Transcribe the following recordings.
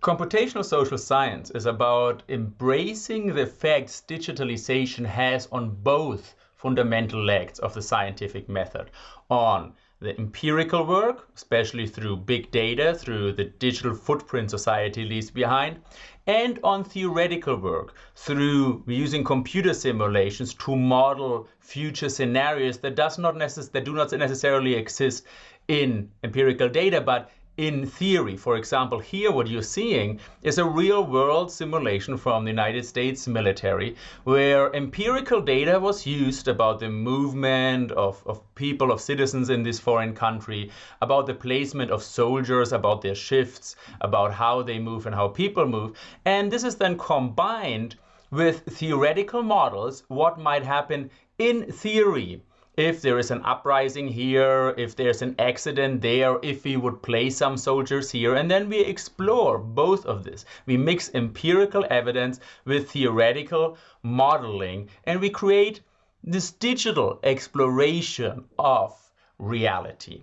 Computational social science is about embracing the effects digitalization has on both fundamental legs of the scientific method, on the empirical work, especially through big data, through the digital footprint society leaves behind, and on theoretical work, through using computer simulations to model future scenarios that does not necess- that do not necessarily exist in empirical data, but in theory. For example, here what you're seeing is a real world simulation from the United States military where empirical data was used about the movement of, of people, of citizens in this foreign country, about the placement of soldiers, about their shifts, about how they move and how people move. And this is then combined with theoretical models, what might happen in theory if there is an uprising here, if there's an accident there, if we would place some soldiers here, and then we explore both of this. We mix empirical evidence with theoretical modeling, and we create this digital exploration of reality.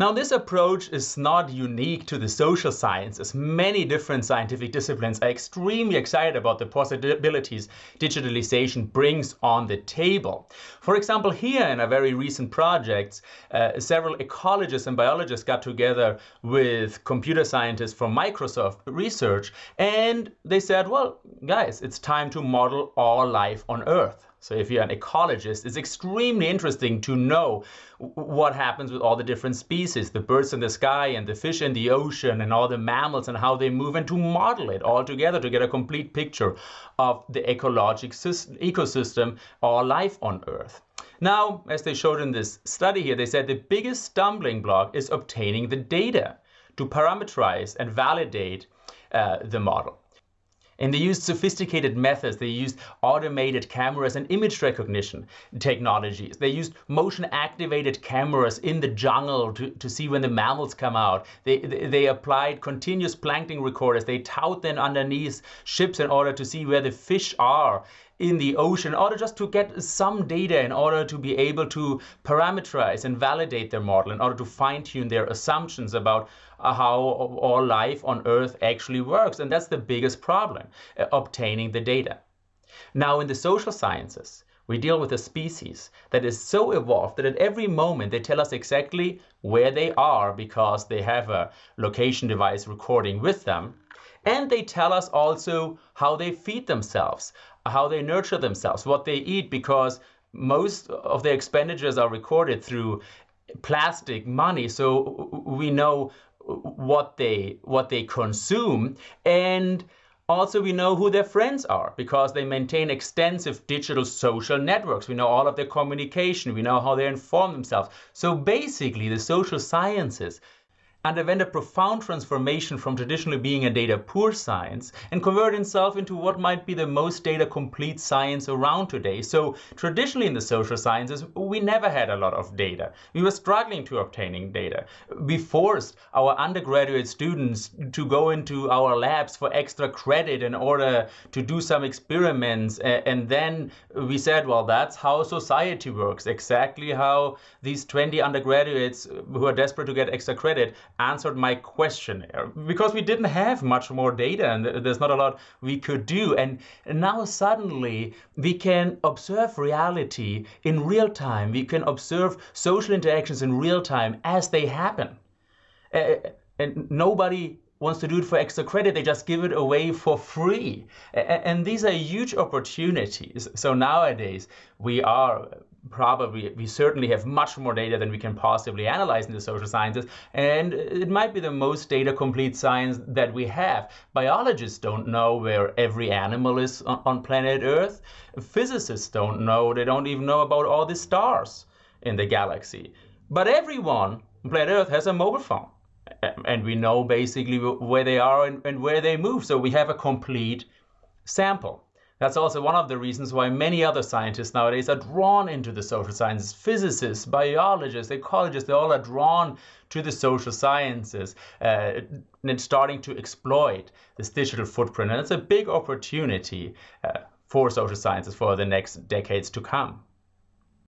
Now, this approach is not unique to the social sciences. Many different scientific disciplines are extremely excited about the possibilities digitalization brings on the table. For example, here in a very recent project, uh, several ecologists and biologists got together with computer scientists from Microsoft Research, and they said, well, guys, it's time to model all life on Earth. So if you're an ecologist, it's extremely interesting to know what happens with all the different species, the birds in the sky and the fish in the ocean and all the mammals and how they move and to model it all together to get a complete picture of the ecologic ecosystem or life on Earth. Now, as they showed in this study here, they said the biggest stumbling block is obtaining the data to parameterize and validate uh, the model. And they used sophisticated methods. They used automated cameras and image recognition technologies. They used motion activated cameras in the jungle to, to see when the mammals come out. They, they, they applied continuous plankton recorders. They towed them underneath ships in order to see where the fish are in the ocean in order just to get some data in order to be able to parameterize and validate their model in order to fine tune their assumptions about uh, how all life on earth actually works. And that's the biggest problem uh, obtaining the data. Now in the social sciences we deal with a species that is so evolved that at every moment they tell us exactly where they are because they have a location device recording with them. And they tell us also how they feed themselves, how they nurture themselves, what they eat, because most of their expenditures are recorded through plastic money. So we know what they what they consume and also, we know who their friends are because they maintain extensive digital social networks. We know all of their communication. We know how they inform themselves. So basically, the social sciences underwent a profound transformation from traditionally being a data poor science and converted itself into what might be the most data complete science around today. So traditionally in the social sciences, we never had a lot of data. We were struggling to obtaining data. We forced our undergraduate students to go into our labs for extra credit in order to do some experiments. And then we said, well, that's how society works, exactly how these 20 undergraduates who are desperate to get extra credit answered my question because we didn't have much more data and there's not a lot we could do. And now suddenly we can observe reality in real time. We can observe social interactions in real time as they happen. Uh, and nobody wants to do it for extra credit, they just give it away for free. And these are huge opportunities. So nowadays, we are probably we certainly have much more data than we can possibly analyze in the social sciences and it might be the most data complete science that we have. Biologists don't know where every animal is on, planet earth. Physicists don't know they don't even know about all the stars in the galaxy. But everyone on planet earth has a mobile phone and we know basically where they are and, and where they move so we have a complete sample that's also one of the reasons why many other scientists nowadays are drawn into the social sciences. Physicists, biologists, ecologists, they all are drawn to the social sciences uh, and starting to exploit this digital footprint. And it's a big opportunity uh, for social sciences for the next decades to come.